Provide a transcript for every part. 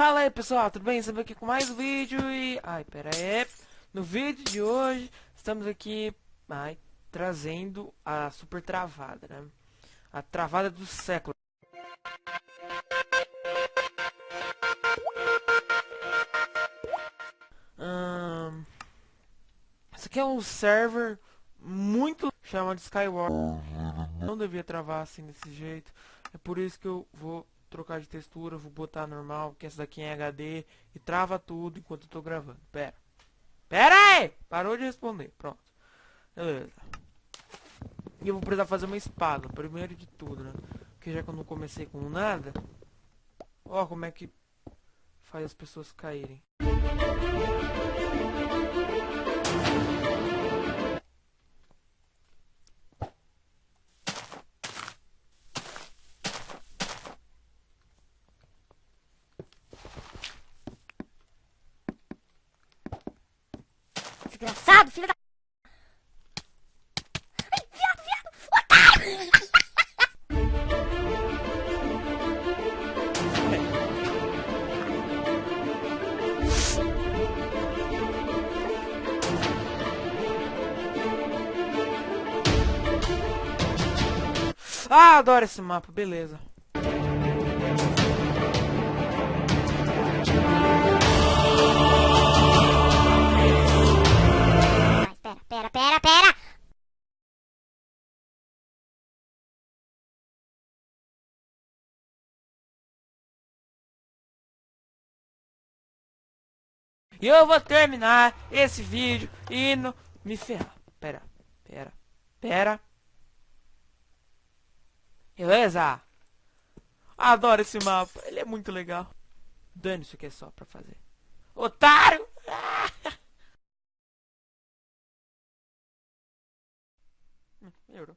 Fala aí pessoal, tudo bem? Estamos aqui com mais um vídeo e... Ai, pera aí. No vídeo de hoje, estamos aqui ai, trazendo a super travada, né? A travada do século. Hum, esse aqui é um server muito chamado Skyward. Não devia travar assim desse jeito. É por isso que eu vou trocar de textura, vou botar normal, porque essa daqui é HD e trava tudo enquanto eu tô gravando. Pera. Pera aí! Parou de responder. Pronto. Beleza. E eu vou precisar fazer uma espada, primeiro de tudo, né? Porque já que eu não comecei com nada... Ó como é que faz as pessoas caírem. Desgraçado, filho da... Viado, viado! Ah, adoro esse mapa, beleza. E eu vou terminar esse vídeo indo me ferrar. Pera, pera, pera. Beleza? Adoro esse mapa, ele é muito legal. Dane isso aqui é só pra fazer. Otário! Melhorou.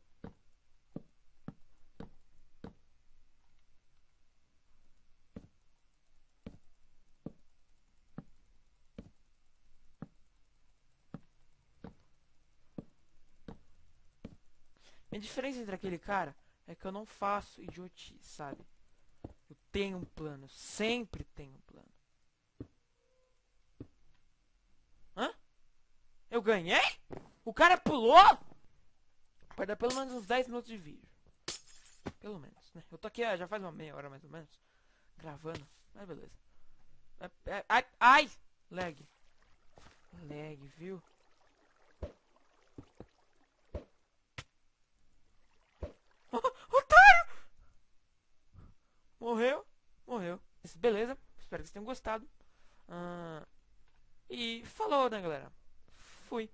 A diferença entre aquele cara é que eu não faço idiotice, sabe? Eu tenho um plano, sempre tenho um plano. Hã? Eu ganhei? O cara pulou? Vai dar pelo menos uns 10 minutos de vídeo. Pelo menos, né? Eu tô aqui já faz uma meia hora mais ou menos. Gravando. Mas beleza. É- é- Ai, ai! Lag. Lag, viu? Beleza, espero que vocês tenham gostado. Ah, e falou, né, galera? Fui.